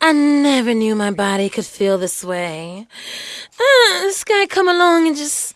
I never knew my body could feel this way. Uh, this guy come along and just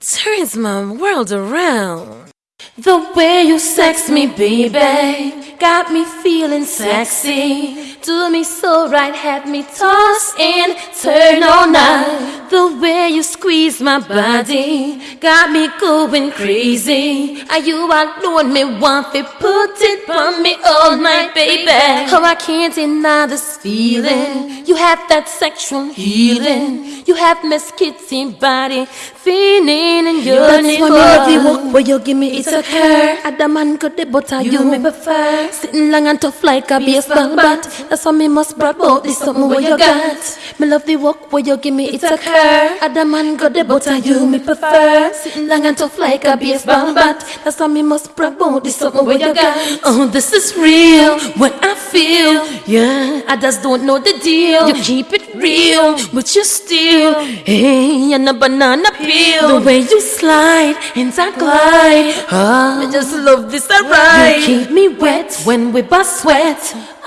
turns my world around. The way you sex me, baby, got me feeling sexy. Do me so right, had me toss and turn all night. The way you squeeze my body got me going crazy. Are you alone? Me want to put it on me oh all night, baby. Oh, I can't deny this feeling. You have that sexual healing. You have Miss Kitty body feeling and yearning That's why me love the walk where you give me it's a cur. Other man got the butter you me prefer. Sitting long and tough like a baseball bat. That's why me must brag about this something where you got. Me love the walk where you give me it's a cur. Other man got the butter you me prefer. Sitting long and tough like a baseball bat. That's why me must about this something where you got. Oh, this is real, what I feel. Yeah, I just don't know the deal. You keep it real, but you still, hey, and a banana peel. The way you slide and I glide. Oh, I just love this, alright. You keep me wet when we bust sweat.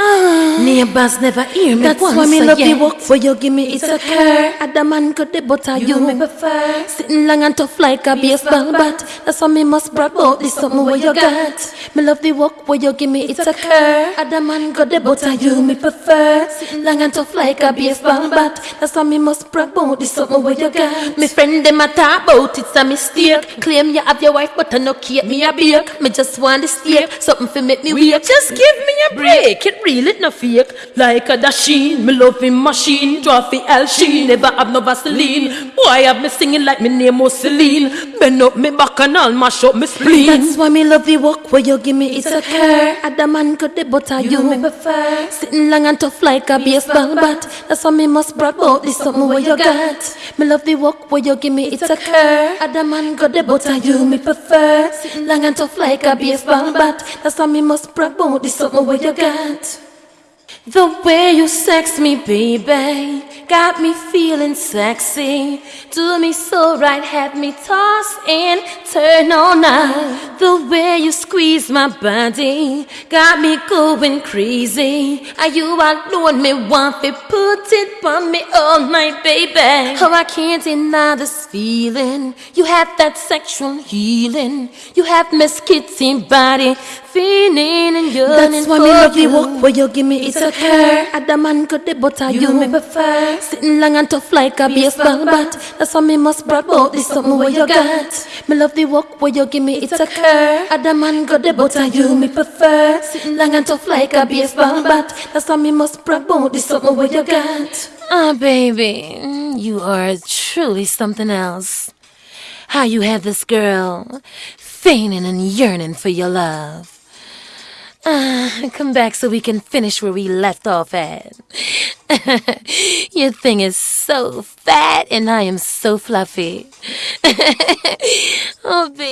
Ah, neighbors never hear me That's once why me love the yet. walk where you give me it's a cur. Other man got the butter you me prefer. Sitting long and tough like a baseball bat. That's why me must brag about this something where you got. Me love the walk where you give me it's a cur. Other man got the butter you me prefer. Sitting long and tough like a baseball bat. That's why me must brag about this something where you got. Me friend them a talk about it's a mistake. Claim you have your wife, but I no keep me a bake. Me just want to steak, something for make me weak. Just give me a break. It real, it no fake. Like a dasheen, me loving machine. Trophy L Sheen, never have no Vaseline. Boy, have me singing like me name was Celine. Bend up me back and all mash up me spleen. That's why me love the walk where you give me it's a cur. Other man got the butter you me prefer. Sitting long and tough like a baseball bat. That's why me must brag about this something where you got. Me love the walk where you give me it's a cur. Other man got the butter you me prefer. Long and tough like a baseball bat. That's why me must brag about this something where you got. The way you sex me, baby, got me feeling sexy. Do me so right, had me toss and turn all night. The way you squeeze my body got me going crazy. Are you alone? Me want to put it on me oh all night, baby. Oh, I can't deny this feeling. You have that sexual healing. You have Miss Kitty body feeling and yearning That's why me love you. walk where you give me it's a cur. Other man got the butter you me prefer. Sitting long and tough like a baseball bat. That's why me must brag about this something where you got. Me love the walk where you give me it's a cur. Other man got the butter you me prefer. Sitting long and tough like a baseball bat. That's why me must brag about this something where you got. Ah, baby, mm, you are truly something else. How you had this girl fainting and yearning for your love. Ah, come back so we can finish where we left off at. your thing is so fat and I am so fluffy. oh, baby.